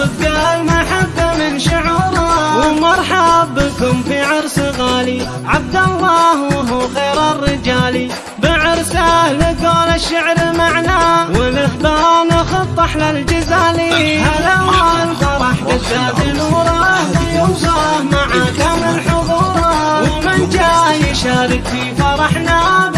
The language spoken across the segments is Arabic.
من بصدق المحبة من شعوره. ومرحب بكم في عرس غالي. عبد الله وهو خير الرجال. بعرسه لقول الشعر معنا ولهبان خط أحلى الجزالي هلا والفرح زاد نوره. ضيوفه مع كامل حضوره ومن جاي يشارك في فرحنا.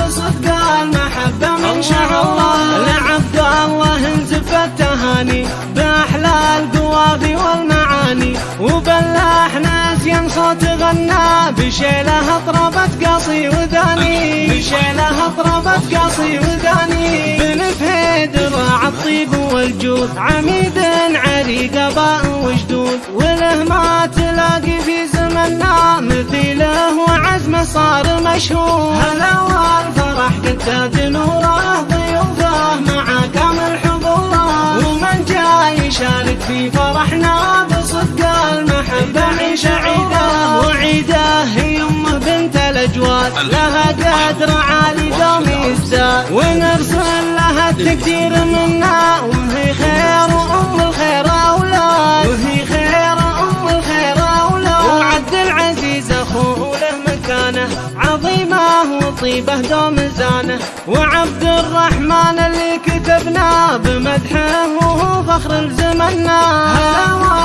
صوت غنى بشيلة أطربت قصي وذاني. بشيلة أطربت قصي وذاني. بن فهيد راع الطيب والجود عميد عريق أباء وجدود. وله ما تلاقي في زمننا مثيله وعزمه صار مشهور هلا والفرح قد زاد نوره الاجواد لها قدر عالي دوم يزداد. ونرسل لها التقدير منا وهي خير وام الخير أولاد. وهي خير أم الخير أولاد. وعبد العزيز أخوه له مكانة عظيمة وطيبه دوم زانه. وعبد الرحمن اللي كتبنا بمدحه وهو فخر لزمنا هلا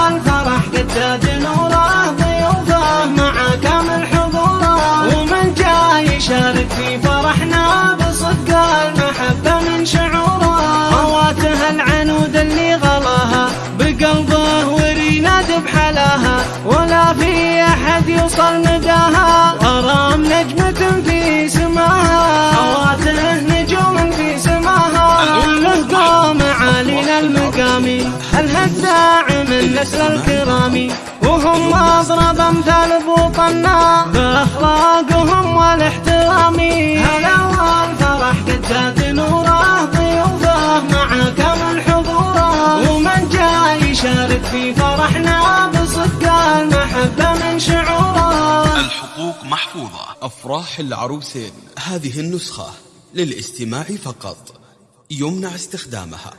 احد يوصل نداها غرام نجمة في سماها. خواته نجوم في سماها. كله قوم عالين المقامي الهداع من نسل الكرامي وهم اضرب أمثال بوطنا بأخلاقهم والاحترام. أفراح العروسين. هذه النسخة للاستماع فقط. يمنع استخدامها.